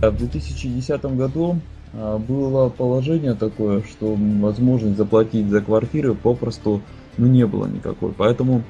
В 2010 году а, было положение такое, что возможность заплатить за квартиры попросту ну, не было никакой. Поэтому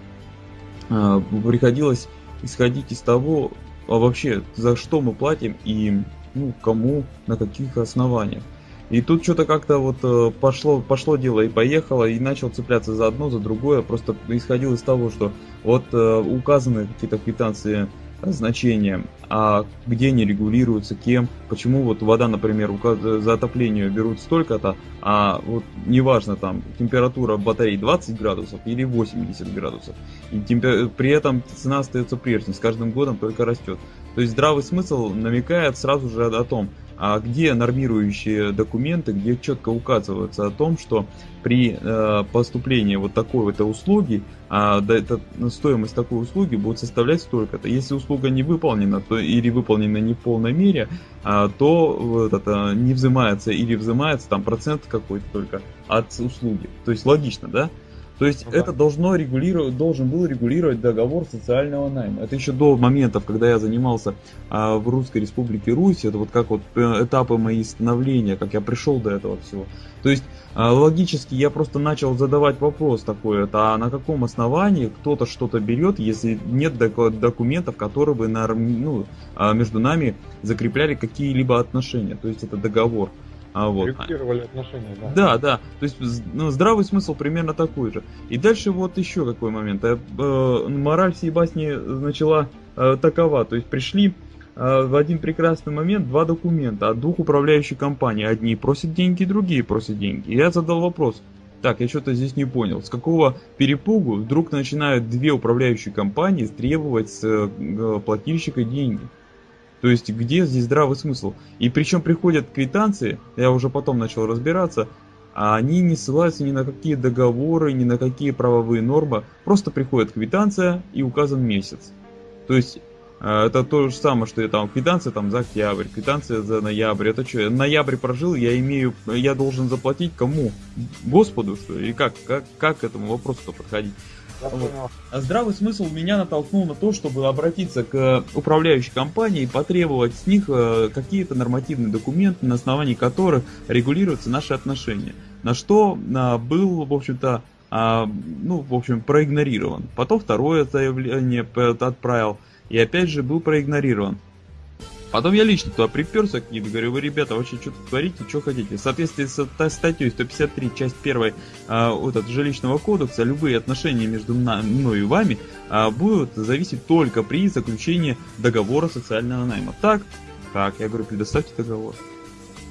э, приходилось исходить из того, а вообще за что мы платим и ну, кому, на каких основаниях. И тут что-то как-то вот э, пошло, пошло дело и поехало, и начал цепляться за одно, за другое. Просто исходил из того, что вот э, указаны какие-то квитанции значения, а где они регулируются, кем, почему вот вода, например, за отопление берут столько-то, а вот неважно там температура батареи 20 градусов или 80 градусов, и темпер... при этом цена остается прежней, с каждым годом только растет. То есть здравый смысл намекает сразу же о том, а где нормирующие документы, где четко указывается о том, что при э, поступлении вот такой вот услуги, а, да, это, стоимость такой услуги будет составлять столько-то. Если услуга не выполнена, то или выполнена не в полной мере, а, то вот это не взимается или взимается там процент какой-то только от услуги. То есть логично, да? То есть ну, это должно регулировать, должен был регулировать договор социального найма. Это еще до моментов, когда я занимался а, в Русской Республике Русь, это вот как вот э, этапы мои становления, как я пришел до этого всего. То есть а, логически я просто начал задавать вопрос такой, это а на каком основании кто-то что-то берет, если нет документов, которые бы на, ну, а, между нами закрепляли какие-либо отношения, то есть это договор. А вот. Регулировали отношения, да. Да, да. То есть ну, здравый смысл примерно такой же. И дальше вот еще какой момент. Э, э, мораль всей басни начала э, такова. То есть пришли э, в один прекрасный момент два документа от двух управляющих компаний. Одни просят деньги, другие просят деньги. И я задал вопрос. Так, я что-то здесь не понял. С какого перепугу вдруг начинают две управляющие компании требовать с э, плательщика деньги? То есть где здесь здравый смысл? И причем приходят квитанции, я уже потом начал разбираться, а они не ссылаются ни на какие договоры, ни на какие правовые нормы. Просто приходит квитанция и указан месяц. То есть э, это то же самое, что я там квитанция там за октябрь, квитанция за ноябрь. Это что, ноябрь прожил, я имею, я должен заплатить кому? Господу что? И как, как, как к этому вопросу подходить? Вот. А здравый смысл меня натолкнул на то, чтобы обратиться к управляющей компании и потребовать с них э, какие-то нормативные документы, на основании которых регулируются наши отношения. На что а, был, в общем-то, а, ну, в общем, проигнорирован. Потом второе заявление отправил, и опять же был проигнорирован. Потом я лично туда приперся к ним и говорю, вы, ребята, вообще что-то творите, что хотите. В соответствии с статьей 153, часть 1 а, вот от жилищного кодекса, любые отношения между мной и вами а, будут зависеть только при заключении договора социального найма. Так? Так, я говорю, предоставьте договор.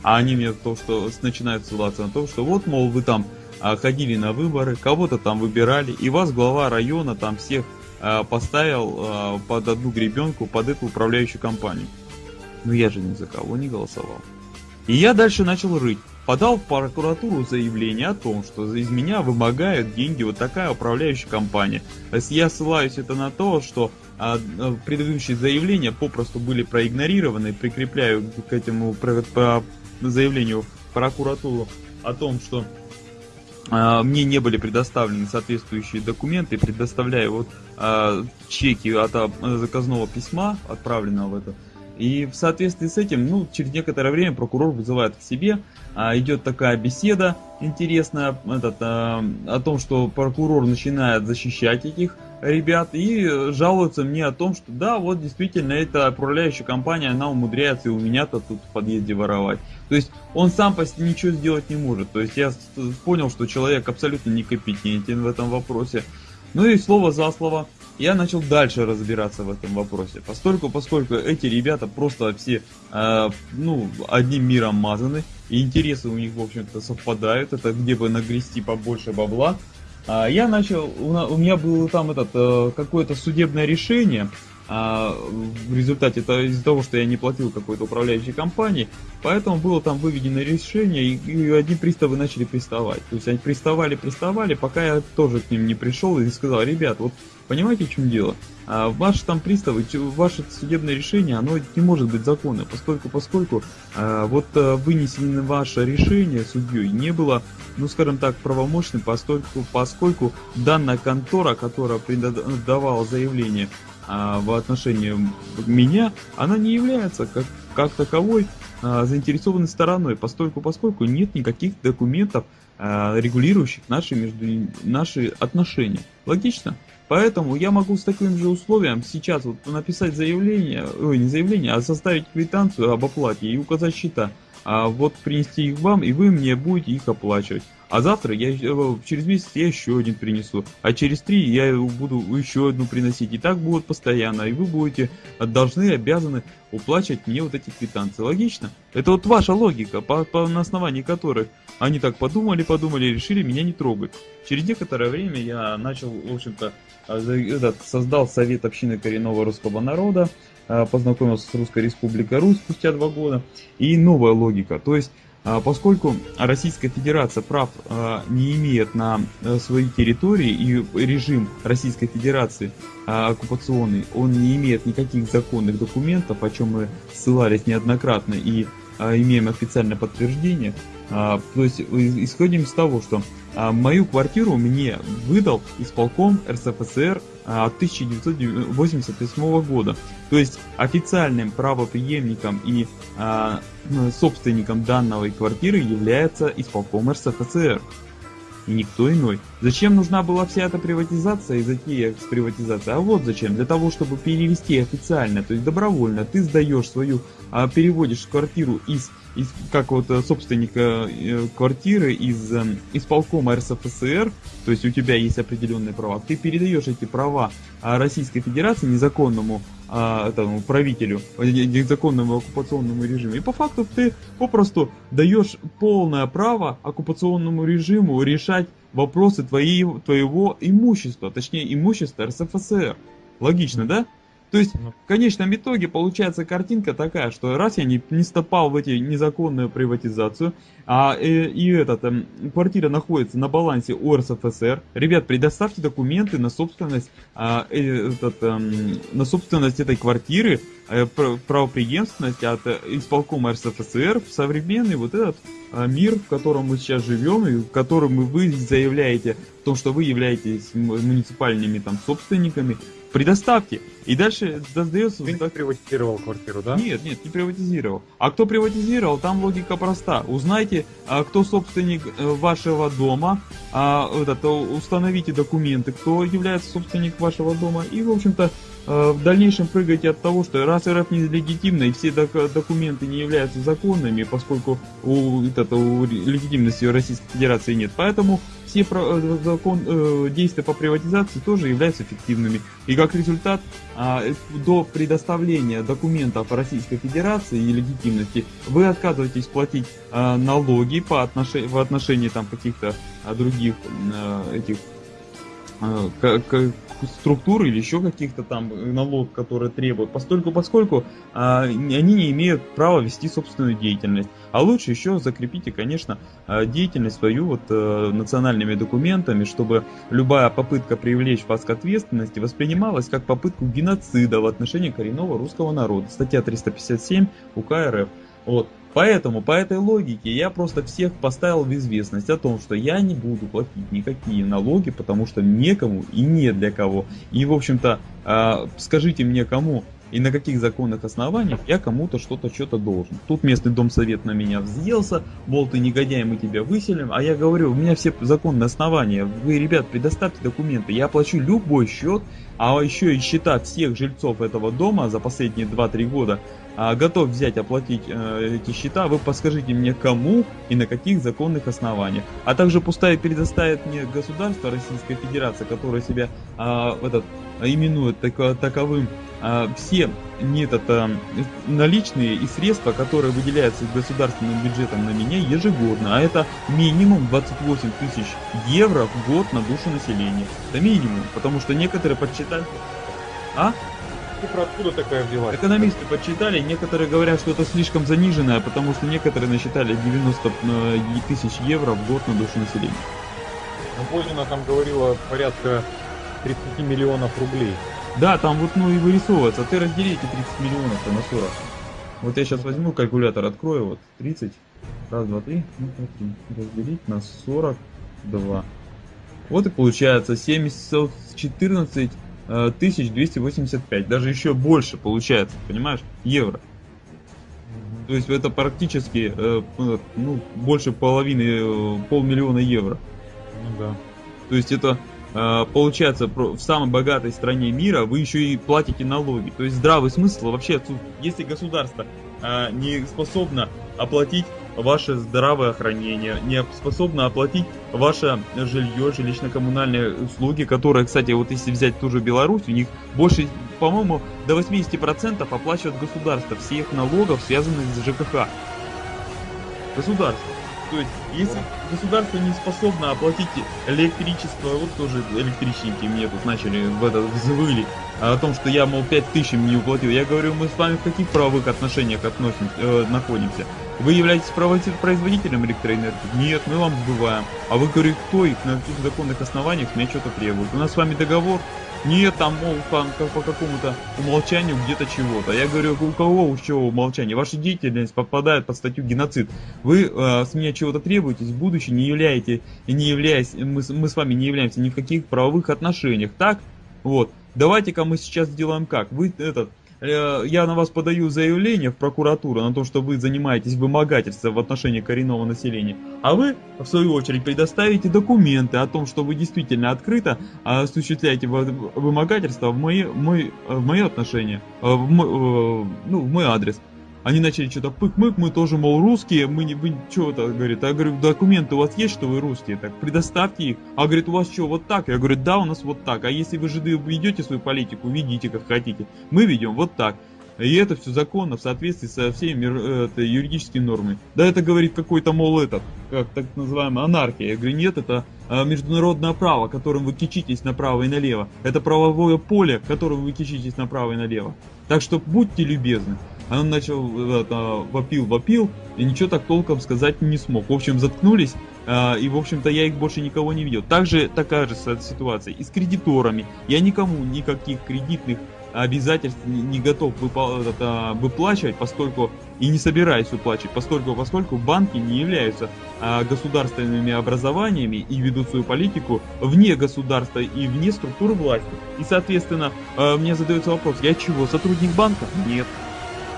А они мне то, что начинают ссылаться на то, что вот, мол, вы там а, ходили на выборы, кого-то там выбирали, и вас глава района там всех а, поставил а, под одну гребенку, под эту управляющую компанию. Но я же ни за кого не голосовал. И я дальше начал рыть. Подал в прокуратуру заявление о том, что из меня вымогают деньги вот такая управляющая компания. Я ссылаюсь это на то, что а, а предыдущие заявления попросту были проигнорированы. Прикрепляю к этому по, по заявлению прокуратуру о том, что а, мне не были предоставлены соответствующие документы, предоставляю вот а, чеки от а, заказного письма, отправленного в это и в соответствии с этим, ну, через некоторое время прокурор вызывает к себе, а, идет такая беседа интересная этот, а, о том, что прокурор начинает защищать этих ребят и жалуется мне о том, что да, вот действительно эта управляющая компания, она умудряется и у меня-то тут в подъезде воровать. То есть он сам почти ничего сделать не может. То есть я понял, что человек абсолютно некомпетентен в этом вопросе. Ну и слово за слово я начал дальше разбираться в этом вопросе. Поскольку, поскольку эти ребята просто все, э, ну, одним миром мазаны, и интересы у них, в общем-то, совпадают, это где бы нагрести побольше бабла, э, я начал, у, у меня было там этот, э, какое-то судебное решение, а в результате это из-за того, что я не платил какой-то управляющей компании, поэтому было там выведено решение, и, и одни приставы начали приставать. То есть они приставали, приставали, пока я тоже к ним не пришел и сказал, ребят, вот понимаете, в чем дело? А ваши там приставы, ваше судебное решение, оно не может быть законным, поскольку, поскольку а, вот а, вынесено ваше решение судьей не было, ну скажем так, правомощным, поскольку, поскольку данная контора, которая давала заявление, а, в отношении меня, она не является как как таковой а, заинтересованной стороной, постольку поскольку нет никаких документов, а, регулирующих наши, между, наши отношения. Логично? Поэтому я могу с таким же условием сейчас вот написать заявление, ой, не заявление, а составить квитанцию об оплате и указать счета. А вот принести их вам, и вы мне будете их оплачивать. А завтра я э, через месяц я еще один принесу, а через три я буду еще одну приносить. И так будет постоянно, и вы будете должны, обязаны уплачивать мне вот эти квитанции. Логично? Это вот ваша логика, по, по, на основании которой они так подумали, подумали решили меня не трогать. Через некоторое время я начал, в общем-то, э, создал Совет общины коренного русского народа, э, познакомился с Русской Республикой Русь спустя два года, и новая логика. То есть поскольку Российская Федерация прав а, не имеет на э, своей территории и режим Российской Федерации а, оккупационный, он не имеет никаких законных документов, о чем мы ссылались неоднократно и имеем официальное подтверждение, то есть исходим из того, что а, мою квартиру мне выдал исполком РСФСР 1988 а, года. То есть официальным правоприемником и а, собственником данной квартиры является исполком РСФСР и никто иной. Зачем нужна была вся эта приватизация и затея с приватизацией? А вот зачем. Для того, чтобы перевести официально, то есть добровольно, ты сдаешь свою, а, переводишь квартиру из, из как вот э, собственника э, квартиры из э, исполкома РСФСР, то есть у тебя есть определенные права, ты передаешь эти права а, Российской Федерации незаконному а, правителю, незаконному оккупационному режиму. И по факту ты попросту даешь полное право оккупационному режиму решать вопросы твоей, твоего имущества, точнее имущества РСФСР. Логично, да? То есть, ну. в конечном итоге получается картинка такая, что раз я не, не стопал в эти незаконную приватизацию, а э, и этот, э, квартира находится на балансе у РСФСР, ребят, предоставьте документы на собственность, а, э, этот, э, на собственность этой квартиры, э, правоприемственность от э, исполкома РСФСР в современный вот этот э, мир, в котором мы сейчас живем, и в котором вы заявляете о том, что вы являетесь муниципальными там собственниками, предоставьте. И дальше создается... Ты не приватизировал квартиру, да? Нет, нет, не приватизировал. А кто приватизировал, там логика проста. Узнайте, а, кто собственник э, вашего дома, а, установите документы, кто является собственник вашего дома. И, в общем-то, в дальнейшем прыгайте от того, что раз РФ нелегитимна и все документы не являются законными, поскольку у, это, у легитимности Российской Федерации нет. Поэтому все э, закон, э, действия по приватизации тоже являются эффективными. И как результат, э, до предоставления документов Российской Федерации и легитимности вы отказываетесь платить э, налоги по отношению, в отношении каких-то э, других э, этих э, структур или еще каких-то там налог, которые требуют, постольку поскольку а, они не имеют права вести собственную деятельность. А лучше еще закрепите, конечно, а, деятельность свою вот а, национальными документами, чтобы любая попытка привлечь вас к ответственности воспринималась как попытку геноцида в отношении коренного русского народа. Статья 357 УК РФ. Вот. Поэтому, по этой логике, я просто всех поставил в известность о том, что я не буду платить никакие налоги, потому что некому и не для кого. И, в общем-то, э, скажите мне, кому и на каких законных основаниях я кому-то что-то что-то должен. Тут местный дом совет на меня взъелся, мол, ты негодяй, мы тебя выселим, а я говорю, у меня все законные основания, вы, ребят, предоставьте документы, я оплачу любой счет, а еще и счета всех жильцов этого дома за последние 2-3 года а, готов взять, оплатить э, эти счета, вы подскажите мне кому и на каких законных основаниях. А также пустая предоставит мне государство Российская Федерация, которое себя э, этот, именует тако, таковым, э, все этот, э, наличные и средства, которые выделяются государственным бюджетом на меня ежегодно, а это минимум 28 тысяч евро в год на душу населения. Это минимум, потому что некоторые подсчитали... А? Цифра откуда такая взялась? Экономисты подсчитали, некоторые говорят, что это слишком заниженное, потому что некоторые насчитали 90 э, тысяч евро в год на душу населения. Ну, Бозина там говорила порядка 30 миллионов рублей. Да, там вот ну и вырисовывается. Ты раздели эти 30 миллионов на 40. Вот я сейчас возьму калькулятор, открою, вот 30, раз, два, три, ну, разделить на 42. Вот и получается 714 1285, даже еще больше получается, понимаешь, евро. То есть это практически э, ну, больше половины, э, полмиллиона евро. Ну да. То есть это э, получается в самой богатой стране мира вы еще и платите налоги. То есть здравый смысл вообще, если государство не способно оплатить ваше здравоохранение, не способно оплатить ваше жилье, жилищно-коммунальные услуги, которые, кстати, вот если взять ту же Беларусь, у них больше, по-моему, до 80% оплачивает государство всех налогов, связанных с ЖКХ. Государство. То есть, если государство не способно оплатить электричество, вот тоже электричники мне тут начали в это взвыли, о том, что я, мол, 5000 не уплатил. Я говорю, мы с вами в каких правовых отношениях относим, э, находимся? Вы являетесь производителем электроэнергии? Нет, мы вам сбываем. А вы говорите, кто и на каких законных основаниях меня что-то требует? У нас с вами договор? Нет, там, мол, там, как по какому-то умолчанию где-то чего-то. Я говорю, у кого у чего умолчание? Ваша деятельность попадает под статью геноцид. Вы э, с меня чего-то требуетесь, в будущем не являете, не являясь, мы, мы с вами не являемся ни в каких правовых отношениях, так? Вот. Давайте-ка мы сейчас сделаем как? Вы этот я на вас подаю заявление в прокуратуру на то, что вы занимаетесь вымогательством в отношении коренного населения, а вы, в свою очередь, предоставите документы о том, что вы действительно открыто осуществляете вымогательство в мои, мой, в мои отношения, э, в мой, э, ну, в мой адрес. Они начали что-то пык-мык, мы тоже, мол, русские, мы не, вы что-то, говорит, а я говорю, документы у вас есть, что вы русские, так предоставьте их. А говорит, у вас что, вот так? Я говорю, да, у нас вот так. А если вы жиды ведете свою политику, ведите как хотите. Мы ведем вот так. И это все законно в соответствии со всеми это, юридическими нормами. Да это говорит какой-то, мол, этот, как так называемая анархия. Я говорю, нет, это а, международное право, которым вы кичитесь направо и налево. Это правовое поле, которым вы кичитесь направо и налево. Так что будьте любезны. Он начал, это, вопил, вопил, и ничего так толком сказать не смог. В общем, заткнулись, э, и, в общем-то, я их больше никого не видел. Также такая же ситуация и с кредиторами. Я никому никаких кредитных обязательств не, готов это, выплачивать, поскольку и не собираюсь выплачивать, поскольку, поскольку банки не являются государственными образованиями и ведут свою политику вне государства и вне структуры власти. И, соответственно, мне задается вопрос, я чего, сотрудник банка? Нет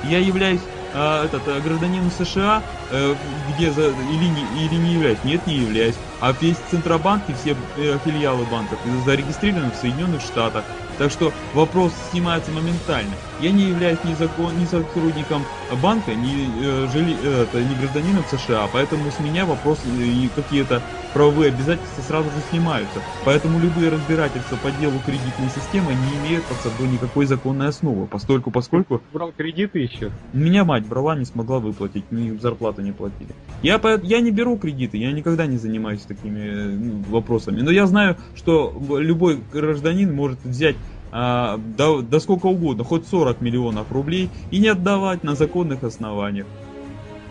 я являюсь э, этот, э, гражданином США, э, где за, или, не, или не являюсь? Нет, не являюсь. А весь Центробанк и все э, филиалы банков зарегистрированы в Соединенных Штатах. Так что вопрос снимается моментально. Я не являюсь ни, закон, ни сотрудником банка, ни, э, жили, э, это, ни гражданином США, поэтому с меня вопросы и какие-то правовые обязательства сразу же снимаются. Поэтому любые разбирательства по делу кредитной системы не имеют под собой никакой законной основы, поскольку, поскольку... Брал кредиты еще? Меня мать брала, не смогла выплатить, мне зарплату не платили. Я, я не беру кредиты, я никогда не занимаюсь такими ну, вопросами. Но я знаю, что любой гражданин может взять а, до, до сколько угодно, хоть 40 миллионов рублей и не отдавать на законных основаниях.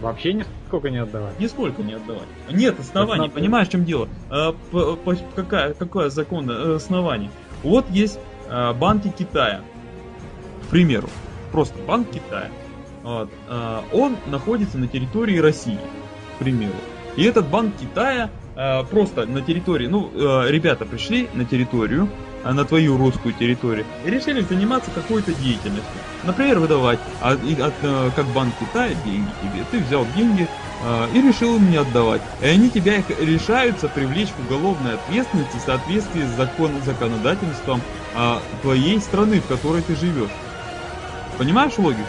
Вообще нисколько не отдавать? Нисколько не отдавать. Нет оснований, Основ... понимаешь, в чем дело? По, по, какая, какое законное э, основание? Вот есть а, банки Китая, к примеру, просто банк Китая. Вот, а, он находится на территории России, к примеру. И этот банк Китая просто на территории, ну, ребята пришли на территорию, а на твою русскую территорию, и решили заниматься какой-то деятельностью. Например, выдавать от, от, э, как банк Китая деньги тебе. Ты взял деньги э, и решил им не отдавать. И они тебя их решаются привлечь к уголовной ответственности в соответствии с закон, законодательством э, твоей страны, в которой ты живешь. Понимаешь логику?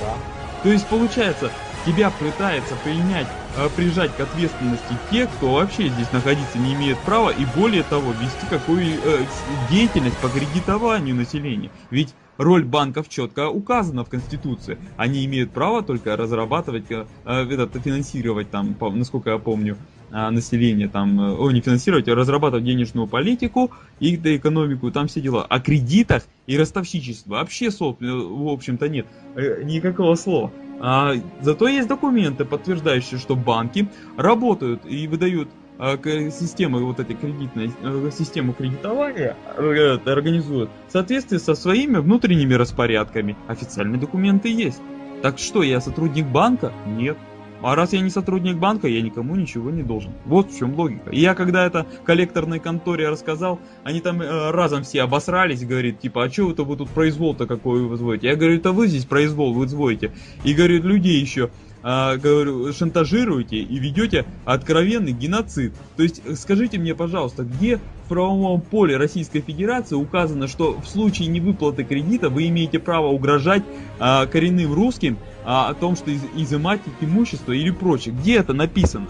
Да. То есть получается, тебя пытается принять, прижать к ответственности те, кто вообще здесь находиться не имеет права и более того вести какую э, деятельность по кредитованию населения. Ведь роль банков четко указана в Конституции. Они имеют право только разрабатывать, э, финансировать там, насколько я помню, э, население там, э, о, не финансировать, а разрабатывать денежную политику и экономику, там все дела. О кредитах и ростовщичестве вообще, в общем-то, нет никакого слова. А, зато есть документы, подтверждающие, что банки работают и выдают а, системы вот этой кредитной э, систему кредитования э, организуют в соответствии со своими внутренними распорядками. Официальные документы есть. Так что, я сотрудник банка? Нет. А раз я не сотрудник банка, я никому ничего не должен. Вот в чем логика. И я когда это коллекторной конторе рассказал, они там э, разом все обосрались, говорит, типа, а что вы-то вы тут произвол-то какой вы возводите? Я говорю, это вы здесь произвол вы возводите. И говорит, людей еще а, говорю, шантажируете и ведете откровенный геноцид. То есть скажите мне, пожалуйста, где в правовом поле Российской Федерации указано, что в случае невыплаты кредита вы имеете право угрожать а, коренным русским а, о том, что из, изымать их имущество или прочее. Где это написано?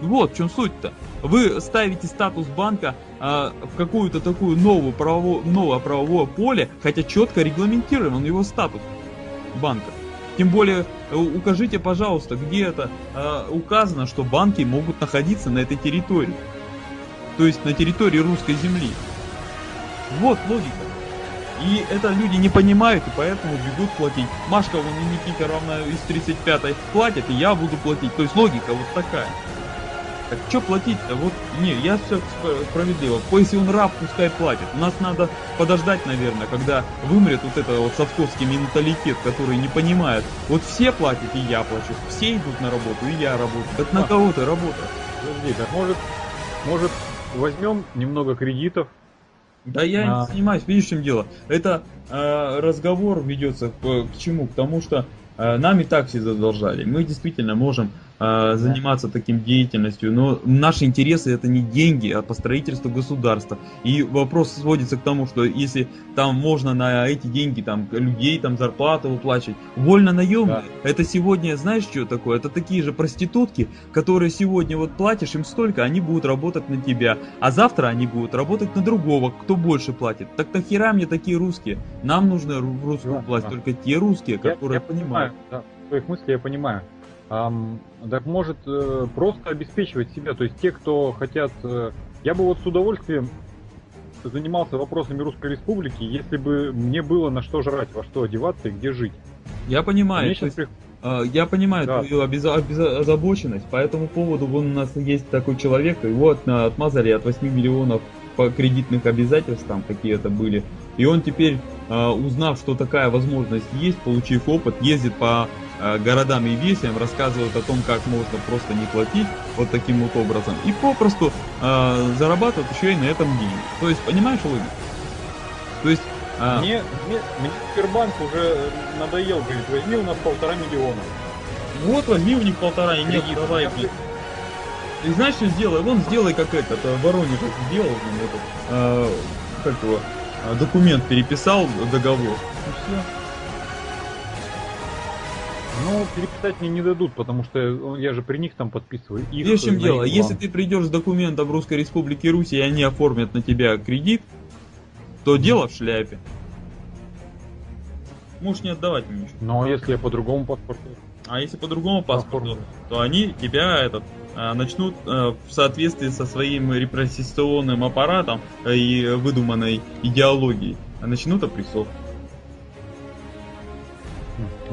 Вот в чем суть-то. Вы ставите статус банка а, в какую-то такую новую правовое, новое правовое поле, хотя четко регламентирован его статус банка. Тем более, э, укажите, пожалуйста, где это э, указано, что банки могут находиться на этой территории. То есть на территории русской земли. Вот логика. И это люди не понимают, и поэтому бегут платить. Машка вон и Никита равно из 35-й платят, и я буду платить. То есть логика вот такая. Так что платить-то? Вот, не, я все справедливо. Если он раб, пускай платит. У нас надо подождать, наверное, когда вымрет вот это вот совковский менталитет, который не понимает. Вот все платят, и я плачу. Все идут на работу, и я работаю. Так на кого ты работаешь? Подожди, так может, может возьмем немного кредитов, да я а... не занимаюсь, видишь, в чем дело. Это э, разговор ведется к, к чему? К тому, что э, нам и так все задолжали. Мы действительно можем а, заниматься таким деятельностью, но наши интересы это не деньги, а по строительству государства. И вопрос сводится к тому, что если там можно на эти деньги там людей там зарплату выплачивать, вольно наемные, да. это сегодня, знаешь, что такое? Это такие же проститутки, которые сегодня вот платишь им столько, они будут работать на тебя, а завтра они будут работать на другого, кто больше платит. Так нахера мне такие русские? Нам нужны в русскую да, власть да. только те русские, которые я, я понимают. Да, твоих мыслей я понимаю. Так может э, просто обеспечивать себя. То есть те, кто хотят... Э, я бы вот с удовольствием занимался вопросами Русской Республики, если бы мне было на что жрать, во что одеваться и где жить. Я понимаю. Э, я понимаю да. твою обеза- обеза- озабоченность. По этому поводу вон у нас есть такой человек, его от, отмазали от 8 миллионов по кредитных обязательств, там какие это были. И он теперь, э, узнав, что такая возможность есть, получив опыт, ездит по городам и весям рассказывают о том, как можно просто не платить вот таким вот образом и попросту э, зарабатывают еще и на этом деньги. То есть, понимаешь логику? То есть... Э... Мне, мне, мне Сбербанк уже надоел, говорит, возьми у нас полтора миллиона. Вот возьми у них полтора, и нет, давай, блин. И знаешь, что сделай? Вон сделай как этот, э, Воронеж сделал, этот, э, как его, документ переписал, договор. И все. Ну, переписать мне не дадут, потому что я же при них там подписываю. Их Видишь, чем дело? Если ты придешь с документом Русской Республики Русь, и они оформят на тебя кредит, то дело в шляпе. Можешь не отдавать мне ничего. А если я по другому паспорту? А если по другому паспорту, то они тебя этот а, начнут а, в соответствии со своим репрессионным аппаратом и выдуманной идеологией начнут опрессовку.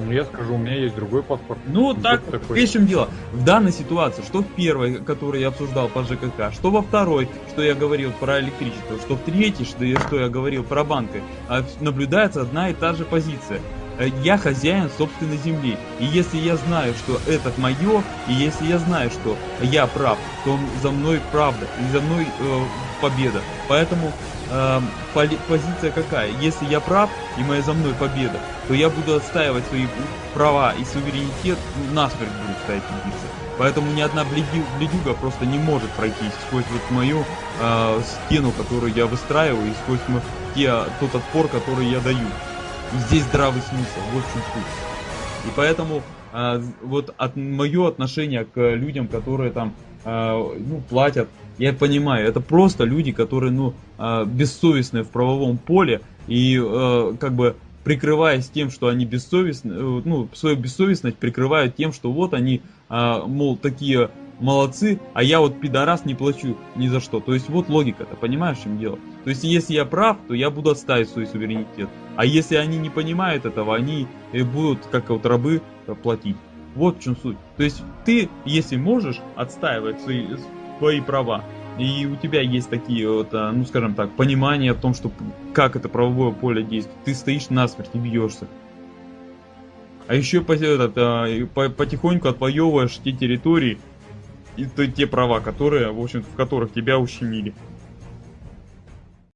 Ну, я скажу, у меня есть другой паспорт. Ну, так, такой. в чем дело? В данной ситуации, что в первой, которую я обсуждал по ЖКХ, что во второй, что я говорил про электричество, что в третьей, что я, что я говорил про банки, а наблюдается одна и та же позиция. Э, я хозяин собственной земли. И если я знаю, что это мое, и если я знаю, что я прав, то за мной правда, и за мной э, победа. Поэтому э, позиция какая? Если я прав и моя за мной победа, то я буду отстаивать свои права и суверенитет, насмерть буду ставить биться. Поэтому ни одна бледюга просто не может пройти сквозь вот мою э, стену, которую я выстраиваю, и сквозь те, тот отпор, который я даю. И здесь здравый смысл, вот в чем суть. И поэтому э, вот от, мое отношение к людям, которые там ну, платят я понимаю, это просто люди, которые, ну, а, бессовестные в правовом поле и э, как бы прикрываясь тем, что они бессовестны, э, ну, свою бессовестность прикрывают тем, что вот они, а, мол, такие молодцы, а я вот пидорас не плачу ни за что. То есть вот логика-то, понимаешь, в чем дело? То есть если я прав, то я буду отставить свой суверенитет. А если они не понимают этого, они э, будут, как вот рабы, платить. Вот в чем суть. То есть ты, если можешь отстаивать свои свои права. И у тебя есть такие вот, а, ну скажем так, понимание о том, что как это правовое поле действует. Ты стоишь насмерть и бьешься. А еще этот, по, потихоньку отвоевываешь те территории и те права, которые, в общем в которых тебя ущемили.